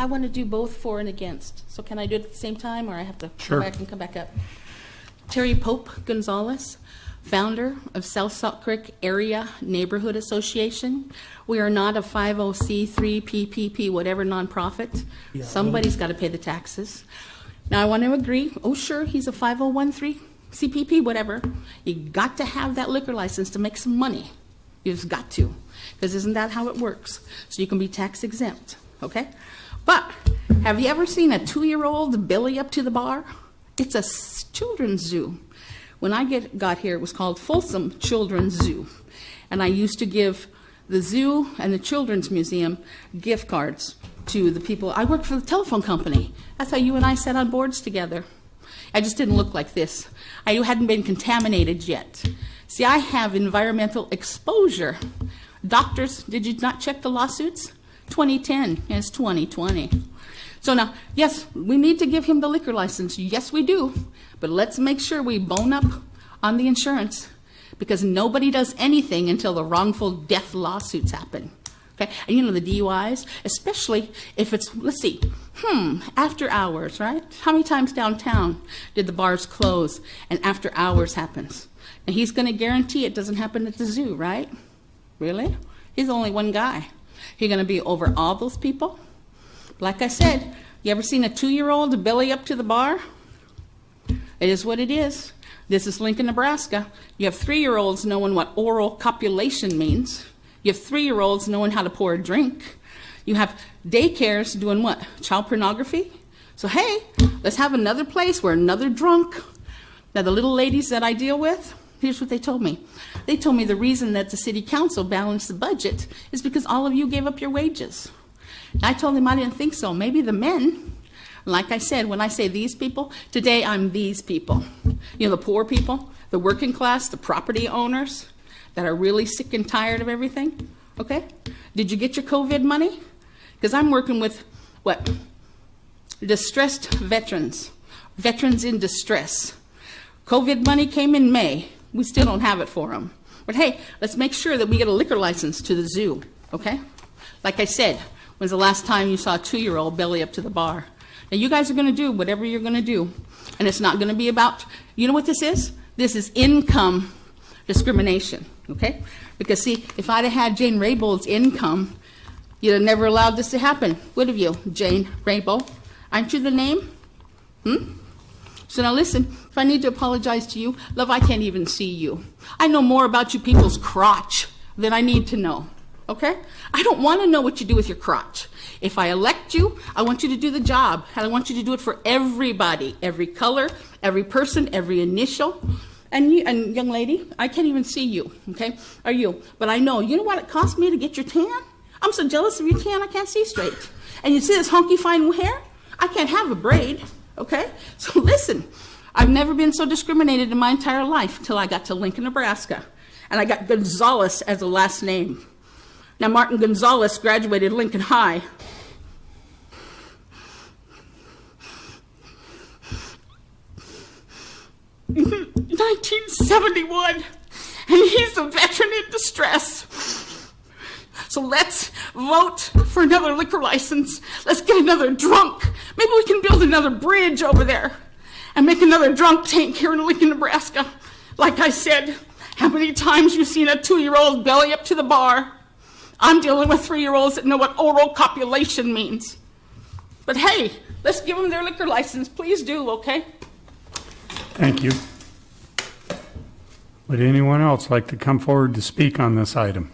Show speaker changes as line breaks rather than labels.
I want to do both for and against. So can I do it at the same time, or I have to
Sure.
go back and come back up? Terry Pope Gonzalez, founder of South Salt Creek Area Neighborhood Association. We are not a 50C3 PPP, whatever nonprofit. Somebody's got to pay the taxes. Now, I want to agree, oh, sure, he's a 5013 CPP, whatever. You got to have that liquor license to make some money. You just got to, because isn't that how it works? So you can be tax exempt, okay? But have you ever seen a two-year-old Billy up to the bar? It's a children's zoo. When I get, got here, it was called Folsom Children's Zoo. And I used to give the zoo and the children's museum gift cards to the people. I worked for the telephone company. That's how you and I sat on boards together. I just didn't look like this. I hadn't been contaminated yet. See, I have environmental exposure. Doctors, did you not check the lawsuits? 2010, is 2020. So now, yes, we need to give him the liquor license. Yes, we do. But let's make sure we bone up on the insurance because nobody does anything until the wrongful death lawsuits happen. Okay? And you know, the DUIs, especially if it's, let's see, hmm, after hours, right? How many times downtown did the bars close and after hours happens? And he's going to guarantee it doesn't happen at the zoo, right? Really? He's only one guy. He's going to be over all those people? Like I said, you ever seen a two-year-old belly up to the bar? It is what it is. This is Lincoln, Nebraska. You have three-year-olds knowing what oral copulation means. You have three-year-olds knowing how to pour a drink. You have daycares doing what? Child pornography? So hey, let's have another place where another drunk. Now the little ladies that I deal with, here's what they told me. They told me the reason that the city council balanced the budget is because all of you gave up your wages. I told them I didn't think so. Maybe the men, like I said, when I say these people, today I'm these people. You know, the poor people, the working class, the property owners that are really sick and tired of everything. Okay? Did you get your COVID money? Because I'm working with what? Distressed veterans, veterans in distress. COVID money came in May. We still don't have it for them. But hey, let's make sure that we get a liquor license to the zoo, okay? Like I said, when's the last time you saw a two-year-old belly up to the bar? Now, you guys are going to do whatever you're going to do, and it's not going to be about, you know what this is? This is income discrimination, okay? Because see, if I'd have had Jane Raybould's income, you'd have never allowed this to happen, would have you, Jane Raybold? Aren't you the name? Hmm? So now listen, if I need to apologize to you, love, I can't even see you. I know more about you people's crotch than I need to know, okay? I don't want to know what you do with your crotch. If I elect you, I want you to do the job, and I want you to do it for everybody, every color, every person, every initial. And you, and young lady, I can't even see you, okay? Are you? But I know, you know what it cost me to get your tan? I'm so jealous of your tan, I can't see straight. And you see this honky fine hair? I can't have a braid, okay? So listen, I've never been so discriminated in my entire life till I got to Lincoln, Nebraska. And I got Gonzalez as a last name. Now, Martin Gonzalez graduated Lincoln High. in 1971, and he's a veteran in distress. So let's vote for another liquor license. Let's get another drunk. Maybe we can build another bridge over there and make another drunk tank here in Lincoln, Nebraska. Like I said, how many times you seen a two-year-old belly up to the bar? I'm dealing with three-year-olds that know what oral copulation means. But hey, let's give them their liquor license. Please do, okay?
Thank you. Would anyone else like to come forward to speak on this item?